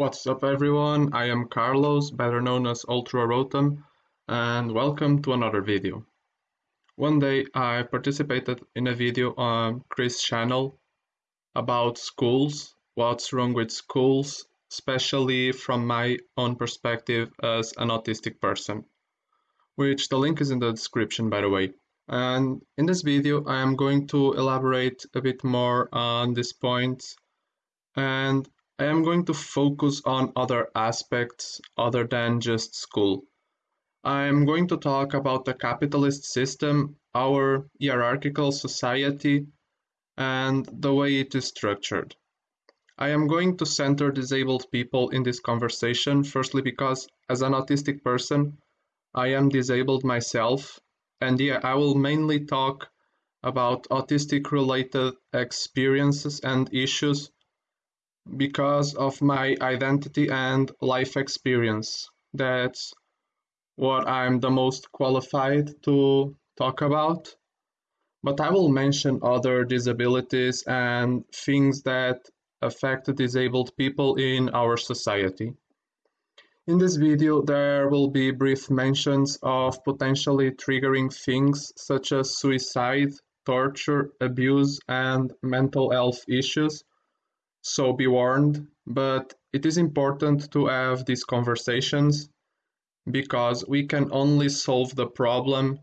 What's up everyone, I am Carlos, better known as Ultra Rotom, and welcome to another video. One day I participated in a video on Chris' channel about schools, what's wrong with schools, especially from my own perspective as an autistic person, which the link is in the description by the way. And in this video I am going to elaborate a bit more on this point and I am going to focus on other aspects other than just school. I am going to talk about the capitalist system, our hierarchical society, and the way it is structured. I am going to center disabled people in this conversation, firstly because as an autistic person, I am disabled myself, and yeah, I will mainly talk about autistic related experiences and issues because of my identity and life experience. That's what I'm the most qualified to talk about. But I will mention other disabilities and things that affect disabled people in our society. In this video, there will be brief mentions of potentially triggering things such as suicide, torture, abuse, and mental health issues so be warned, but it is important to have these conversations because we can only solve the problem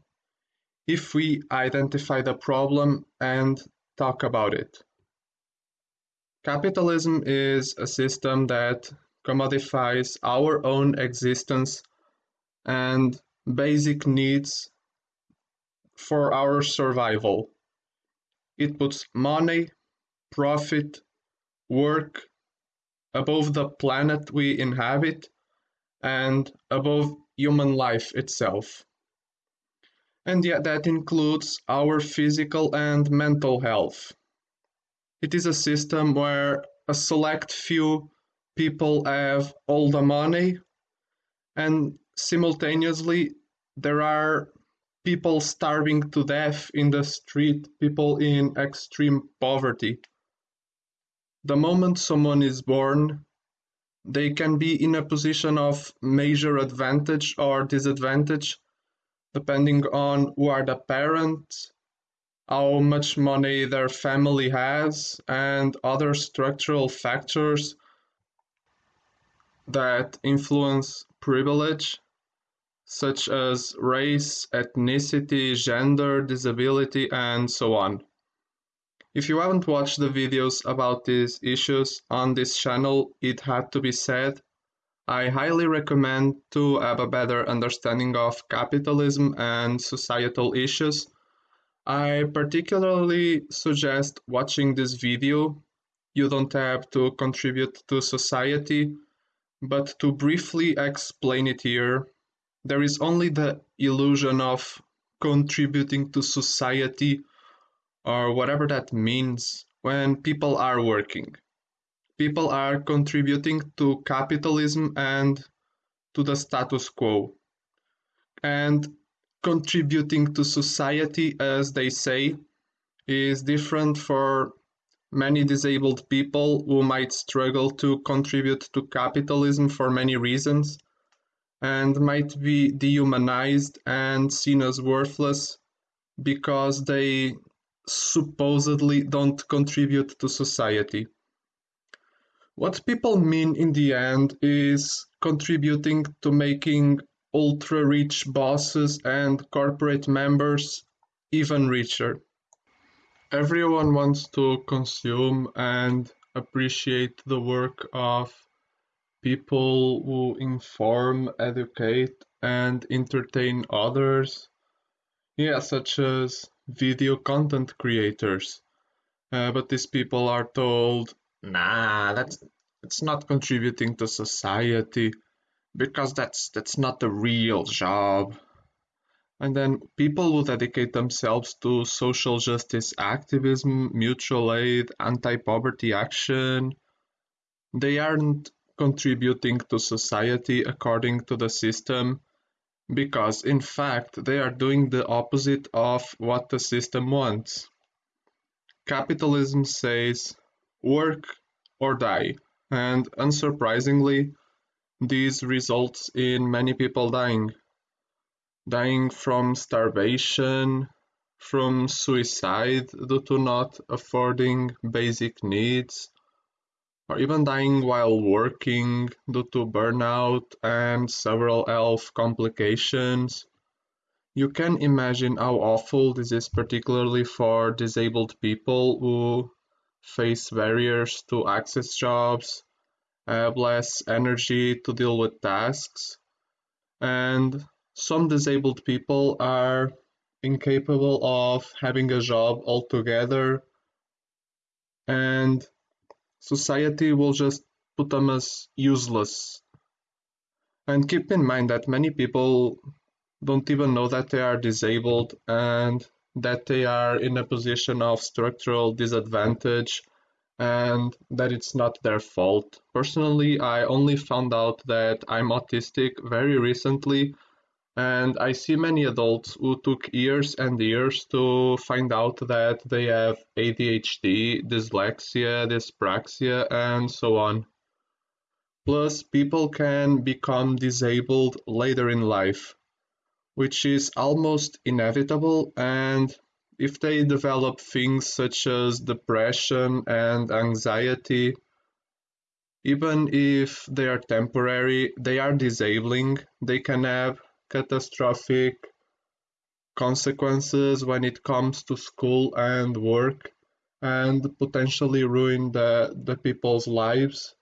if we identify the problem and talk about it. Capitalism is a system that commodifies our own existence and basic needs for our survival. It puts money, profit, work above the planet we inhabit and above human life itself. And yet that includes our physical and mental health. It is a system where a select few people have all the money and simultaneously there are people starving to death in the street, people in extreme poverty. The moment someone is born, they can be in a position of major advantage or disadvantage depending on who are the parents, how much money their family has, and other structural factors that influence privilege, such as race, ethnicity, gender, disability, and so on. If you haven't watched the videos about these issues on this channel, it had to be said, I highly recommend to have a better understanding of capitalism and societal issues. I particularly suggest watching this video. You don't have to contribute to society, but to briefly explain it here, there is only the illusion of contributing to society or whatever that means when people are working. People are contributing to capitalism and to the status quo. And contributing to society, as they say, is different for many disabled people who might struggle to contribute to capitalism for many reasons and might be dehumanized and seen as worthless because they supposedly don't contribute to society. What people mean in the end is contributing to making ultra rich bosses and corporate members even richer. Everyone wants to consume and appreciate the work of people who inform, educate, and entertain others. Yeah, such as video content creators. Uh, but these people are told, nah, that's it's not contributing to society because that's that's not the real job. And then people who dedicate themselves to social justice activism, mutual aid, anti-poverty action, they aren't contributing to society according to the system because in fact they are doing the opposite of what the system wants. Capitalism says work or die. and unsurprisingly, this results in many people dying. Dying from starvation, from suicide due to not affording basic needs, or even dying while working due to burnout and several health complications. You can imagine how awful this is, particularly for disabled people who face barriers to access jobs, have less energy to deal with tasks, and some disabled people are incapable of having a job altogether, and society will just put them as useless. And keep in mind that many people don't even know that they are disabled and that they are in a position of structural disadvantage and that it's not their fault. Personally, I only found out that I'm autistic very recently and I see many adults who took years and years to find out that they have ADHD, dyslexia, dyspraxia, and so on. Plus, people can become disabled later in life, which is almost inevitable, and if they develop things such as depression and anxiety, even if they are temporary, they are disabling, they can have catastrophic consequences when it comes to school and work and potentially ruin the, the people's lives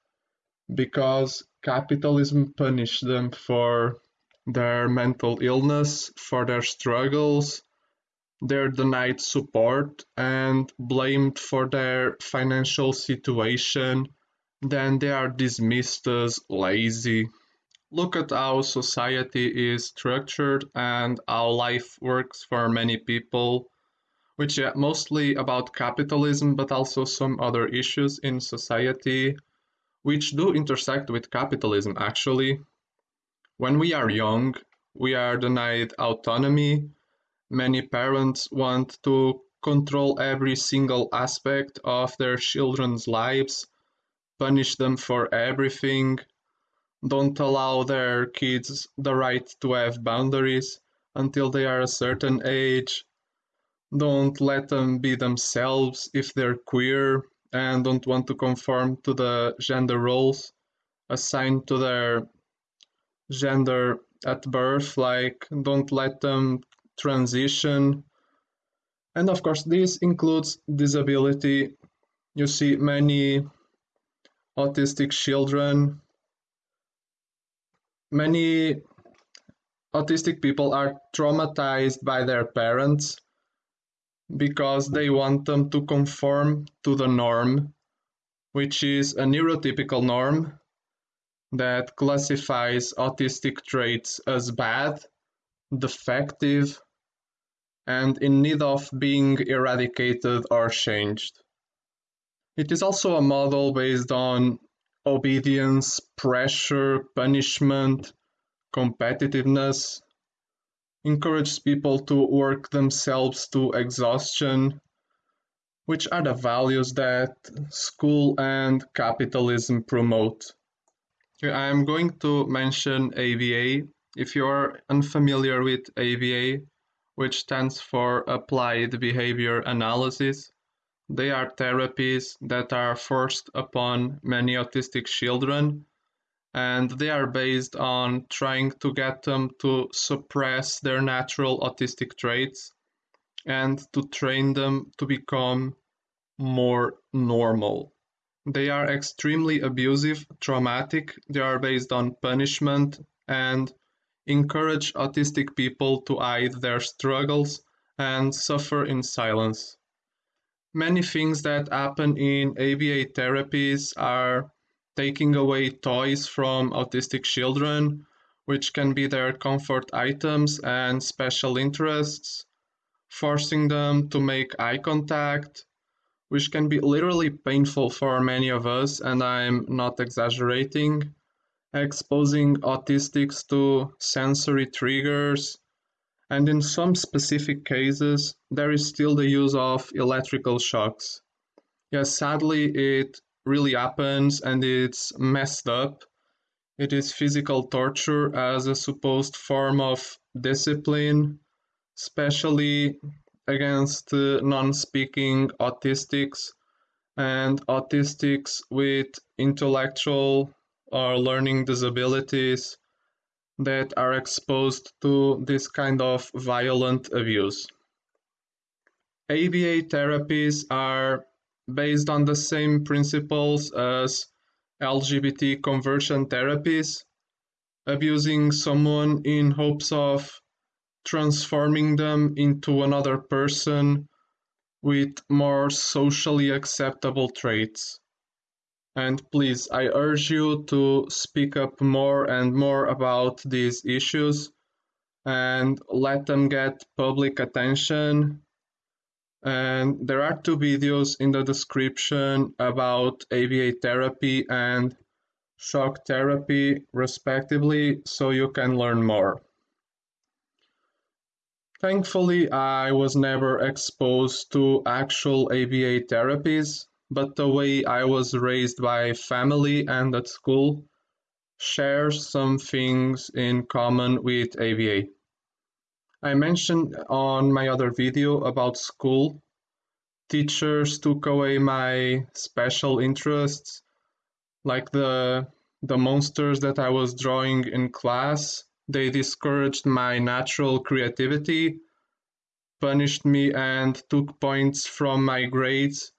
because capitalism punished them for their mental illness, for their struggles, they're denied support and blamed for their financial situation, then they are dismissed as lazy. Look at how society is structured and how life works for many people, which is mostly about capitalism, but also some other issues in society, which do intersect with capitalism actually. When we are young, we are denied autonomy. Many parents want to control every single aspect of their children's lives, punish them for everything, don't allow their kids the right to have boundaries until they are a certain age. Don't let them be themselves if they're queer and don't want to conform to the gender roles assigned to their gender at birth, like don't let them transition. And of course, this includes disability. You see many autistic children many autistic people are traumatized by their parents because they want them to conform to the norm, which is a neurotypical norm that classifies autistic traits as bad, defective, and in need of being eradicated or changed. It is also a model based on obedience, pressure, punishment, competitiveness, encourages people to work themselves to exhaustion, which are the values that school and capitalism promote. I'm going to mention ABA. If you're unfamiliar with ABA, which stands for Applied Behavior Analysis, they are therapies that are forced upon many autistic children and they are based on trying to get them to suppress their natural autistic traits and to train them to become more normal. They are extremely abusive, traumatic, they are based on punishment and encourage autistic people to hide their struggles and suffer in silence. Many things that happen in ABA therapies are taking away toys from autistic children, which can be their comfort items and special interests, forcing them to make eye contact, which can be literally painful for many of us, and I'm not exaggerating, exposing autistics to sensory triggers, and in some specific cases, there is still the use of electrical shocks. Yes, sadly, it really happens and it's messed up. It is physical torture as a supposed form of discipline, especially against uh, non speaking autistics and autistics with intellectual or learning disabilities that are exposed to this kind of violent abuse. ABA therapies are based on the same principles as LGBT conversion therapies, abusing someone in hopes of transforming them into another person with more socially acceptable traits. And please, I urge you to speak up more and more about these issues and let them get public attention. And there are two videos in the description about ABA therapy and shock therapy, respectively, so you can learn more. Thankfully, I was never exposed to actual ABA therapies, but the way I was raised by family and at school shares some things in common with ABA. I mentioned on my other video about school, teachers took away my special interests, like the the monsters that I was drawing in class. They discouraged my natural creativity, punished me and took points from my grades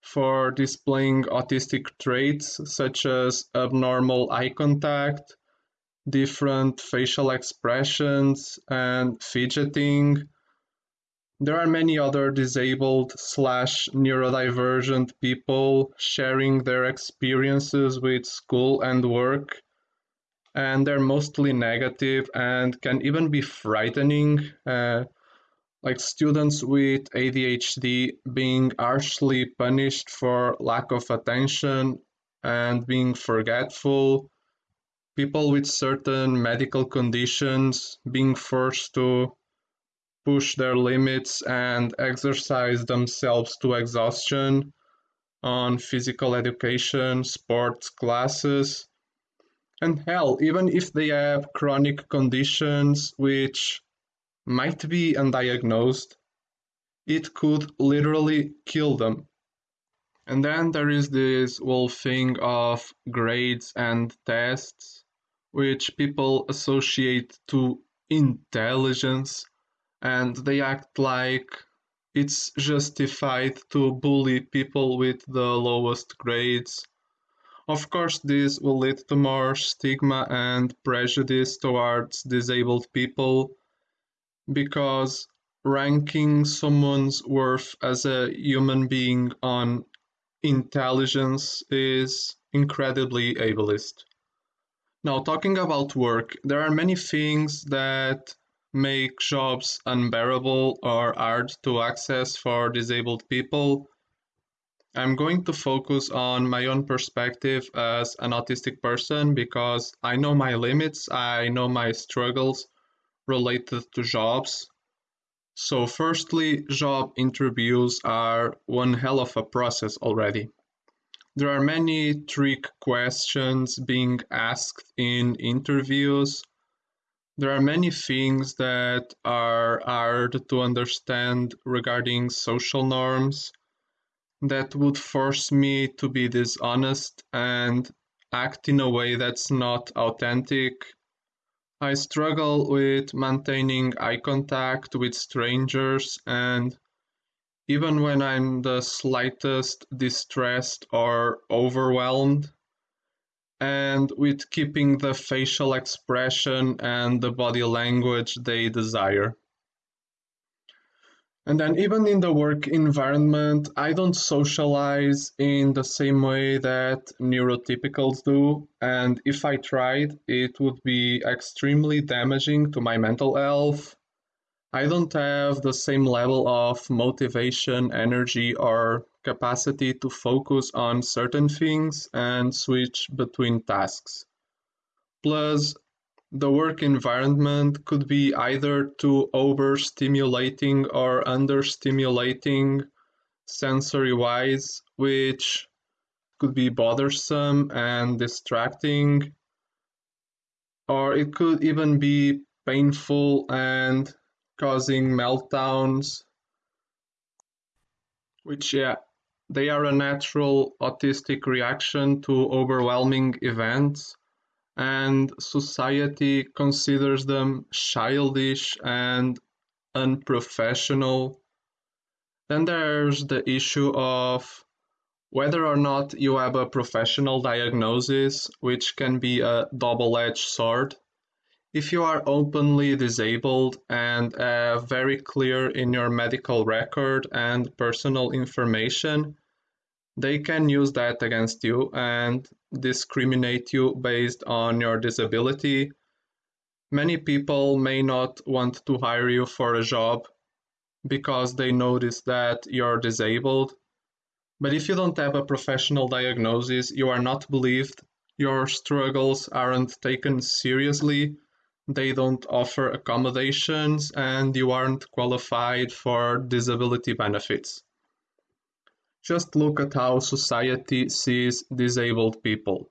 for displaying autistic traits such as abnormal eye contact, different facial expressions, and fidgeting. There are many other disabled slash neurodivergent people sharing their experiences with school and work and they're mostly negative and can even be frightening. Uh, like students with ADHD being harshly punished for lack of attention and being forgetful, people with certain medical conditions being forced to push their limits and exercise themselves to exhaustion on physical education, sports classes, and hell, even if they have chronic conditions which might be undiagnosed, it could literally kill them. And then there is this whole thing of grades and tests, which people associate to intelligence, and they act like it's justified to bully people with the lowest grades of course, this will lead to more stigma and prejudice towards disabled people because ranking someone's worth as a human being on intelligence is incredibly ableist. Now, talking about work, there are many things that make jobs unbearable or hard to access for disabled people I'm going to focus on my own perspective as an autistic person because I know my limits, I know my struggles related to jobs. So, firstly, job interviews are one hell of a process already. There are many trick questions being asked in interviews. There are many things that are hard to understand regarding social norms that would force me to be dishonest and act in a way that's not authentic. I struggle with maintaining eye contact with strangers, and even when I'm the slightest distressed or overwhelmed, and with keeping the facial expression and the body language they desire. And then even in the work environment, I don't socialize in the same way that neurotypicals do. And if I tried, it would be extremely damaging to my mental health. I don't have the same level of motivation, energy, or capacity to focus on certain things and switch between tasks. Plus, the work environment could be either too overstimulating or understimulating sensory wise, which could be bothersome and distracting, or it could even be painful and causing meltdowns, which, yeah, they are a natural autistic reaction to overwhelming events, and society considers them childish and unprofessional. Then there's the issue of whether or not you have a professional diagnosis, which can be a double edged sword. If you are openly disabled and uh, very clear in your medical record and personal information, they can use that against you and discriminate you based on your disability. Many people may not want to hire you for a job because they notice that you're disabled. But if you don't have a professional diagnosis, you are not believed, your struggles aren't taken seriously, they don't offer accommodations, and you aren't qualified for disability benefits. Just look at how society sees disabled people.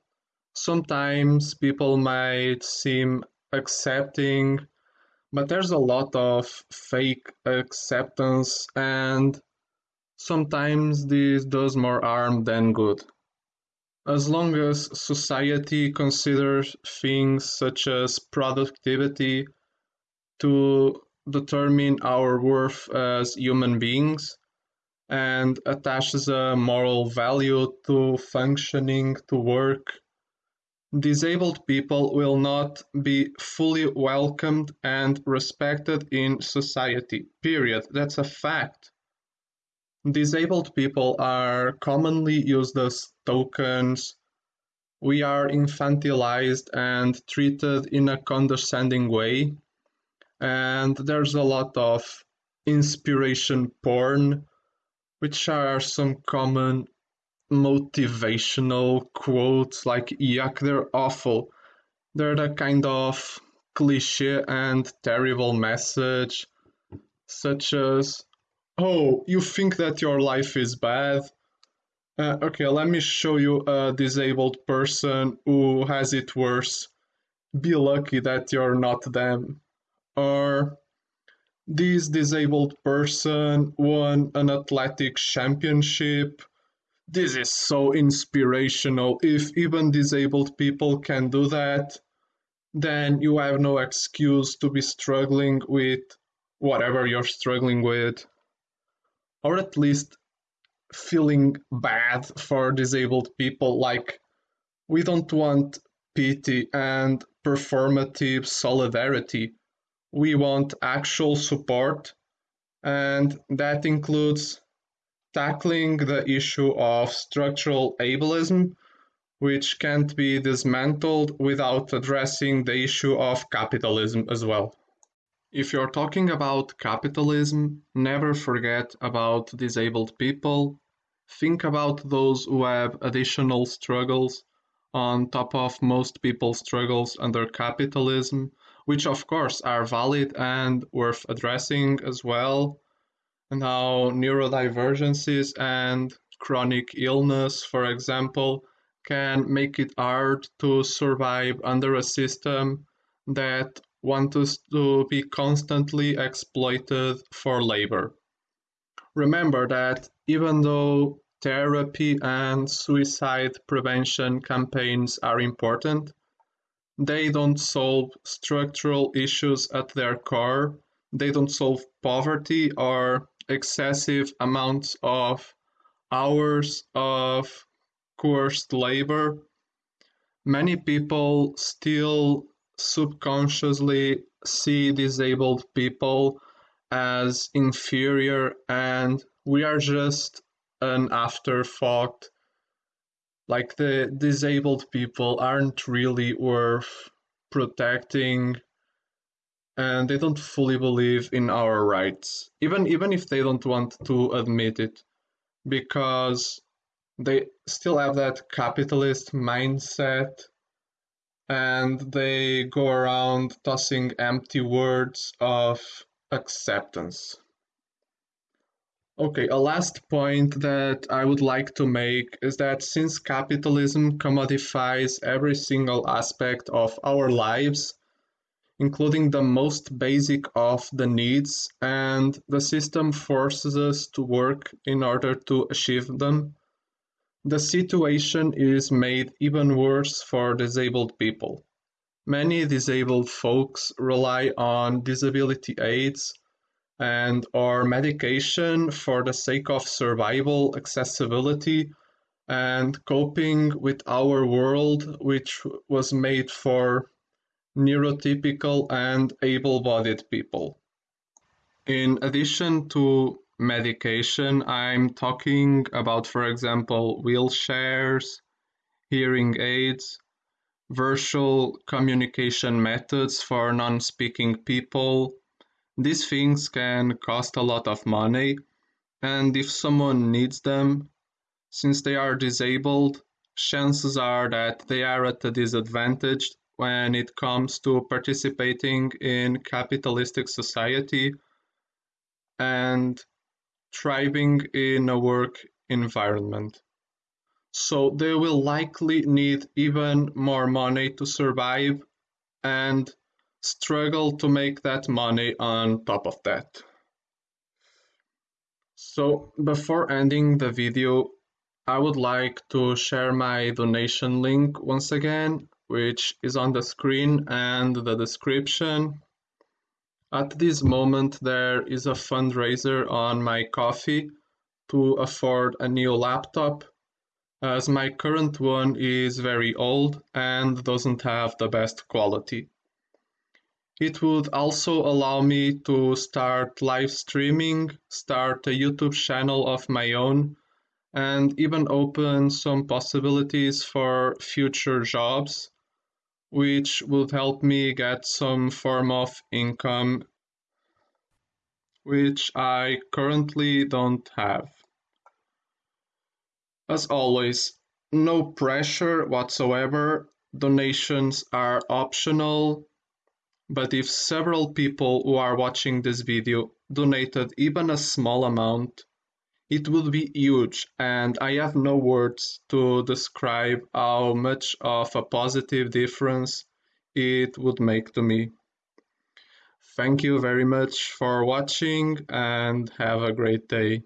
Sometimes people might seem accepting but there's a lot of fake acceptance and sometimes this does more harm than good. As long as society considers things such as productivity to determine our worth as human beings and attaches a moral value to functioning, to work, Disabled people will not be fully welcomed and respected in society, period. That's a fact. Disabled people are commonly used as tokens. We are infantilized and treated in a condescending way. And there's a lot of inspiration porn, which are some common motivational quotes like yuck, they're awful. They're the kind of cliche and terrible message, such as, oh, you think that your life is bad? Uh, okay, let me show you a disabled person who has it worse. Be lucky that you're not them. Or, this disabled person won an athletic championship this is so inspirational. If even disabled people can do that, then you have no excuse to be struggling with whatever you're struggling with, or at least feeling bad for disabled people. Like, we don't want pity and performative solidarity. We want actual support, and that includes tackling the issue of structural ableism, which can't be dismantled without addressing the issue of capitalism as well. If you're talking about capitalism, never forget about disabled people. Think about those who have additional struggles on top of most people's struggles under capitalism, which of course are valid and worth addressing as well and how neurodivergencies and chronic illness, for example, can make it hard to survive under a system that wants us to be constantly exploited for labor. Remember that even though therapy and suicide prevention campaigns are important, they don't solve structural issues at their core. They don't solve poverty or excessive amounts of hours of coerced labor, many people still subconsciously see disabled people as inferior and we are just an afterthought. Like the disabled people aren't really worth protecting and they don't fully believe in our rights, even even if they don't want to admit it, because they still have that capitalist mindset and they go around tossing empty words of acceptance. Okay, a last point that I would like to make is that since capitalism commodifies every single aspect of our lives, including the most basic of the needs, and the system forces us to work in order to achieve them, the situation is made even worse for disabled people. Many disabled folks rely on disability aids and or medication for the sake of survival, accessibility, and coping with our world, which was made for neurotypical and able-bodied people. In addition to medication, I'm talking about, for example, wheelchairs, hearing aids, virtual communication methods for non-speaking people, these things can cost a lot of money, and if someone needs them, since they are disabled, chances are that they are at a disadvantage when it comes to participating in capitalistic society and thriving in a work environment. So they will likely need even more money to survive and struggle to make that money on top of that. So before ending the video, I would like to share my donation link once again, which is on the screen and the description. At this moment, there is a fundraiser on my Ko-fi to afford a new laptop, as my current one is very old and doesn't have the best quality. It would also allow me to start live streaming, start a YouTube channel of my own, and even open some possibilities for future jobs, which would help me get some form of income, which I currently don't have. As always, no pressure whatsoever, donations are optional but if several people who are watching this video donated even a small amount, it would be huge and I have no words to describe how much of a positive difference it would make to me. Thank you very much for watching and have a great day.